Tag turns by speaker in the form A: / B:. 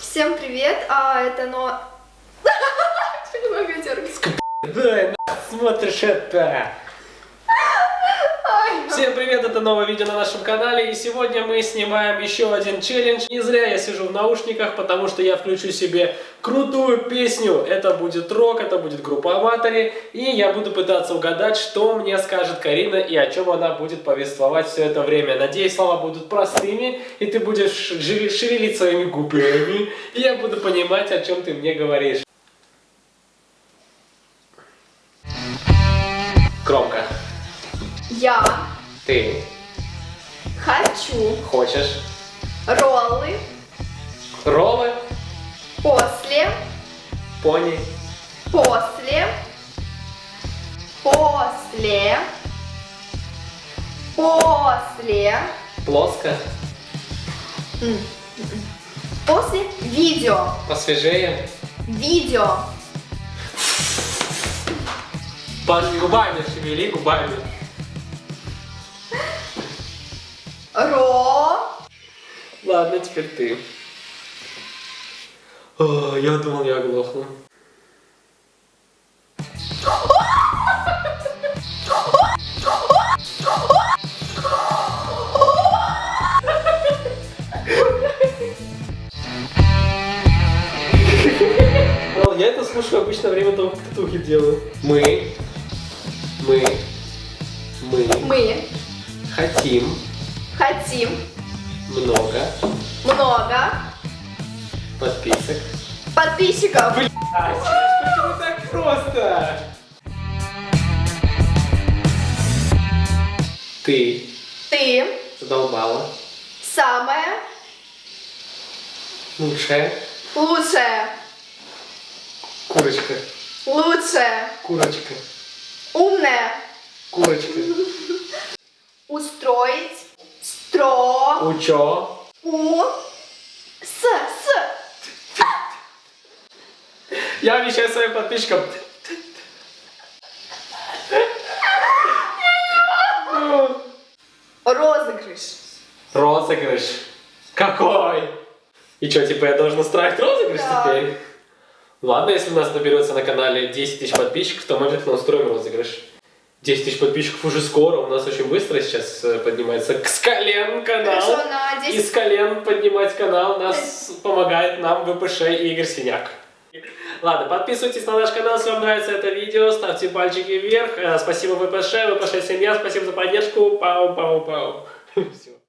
A: Всем привет, а это но... Немного дергаюсь.
B: Да, на смотришь это. Всем привет, это новое видео на нашем канале, и сегодня мы снимаем еще один челлендж. Не зря я сижу в наушниках, потому что я включу себе крутую песню. Это будет рок, это будет группа Аматори, и я буду пытаться угадать, что мне скажет Карина и о чем она будет повествовать все это время. Надеюсь, слова будут простыми, и ты будешь шевелить своими губами, и я буду понимать, о чем ты мне говоришь. Громко.
A: Я
B: Ты.
A: хочу
B: хочешь?
A: роллы
B: роллы,
A: после,
B: пони,
A: после, после, после,
B: плоско,
A: после видео,
B: посвежее,
A: видео,
B: Паш, губами шевели, губами. Ладно, теперь ты. О, я думал, я оглохну. Я это слушаю обычно время того, как татухи делаю. Мы, мы, мы
A: мы
B: хотим
A: хотим
B: много
A: много
B: подписок.
A: подписчиков.
B: Почему так просто? Ты
A: Ты
B: задолбала.
A: самая
B: Лучшая
A: лучшая,
B: курочка.
A: лучшая,
B: Курочка.
A: умная,
B: Курочка.
A: устроить, стро,
B: Учо.
A: у, с, с,
B: Я обещаю своим подписчикам.
A: розыгрыш.
B: Розыгрыш. Какой? И что, типа я должен устраивать розыгрыш
A: Да.
B: теперь? Ладно, если у нас наберется на канале 10 тысяч подписчиков, то мы обязательно устроим розыгрыш. 10 тысяч подписчиков уже скоро, у нас очень быстро сейчас э, поднимается к колен канал.
A: Хорошо, на
B: И
A: 10
B: с колен поднимать канал нас помогает нам ВПШ и Игорь Синяк. Ладно, подписывайтесь на наш канал, если вам нравится это видео, ставьте пальчики вверх. Э, Спасибо ВПШ, ВПШ семья, спасибо за поддержку. Пау-пау-пау. Все.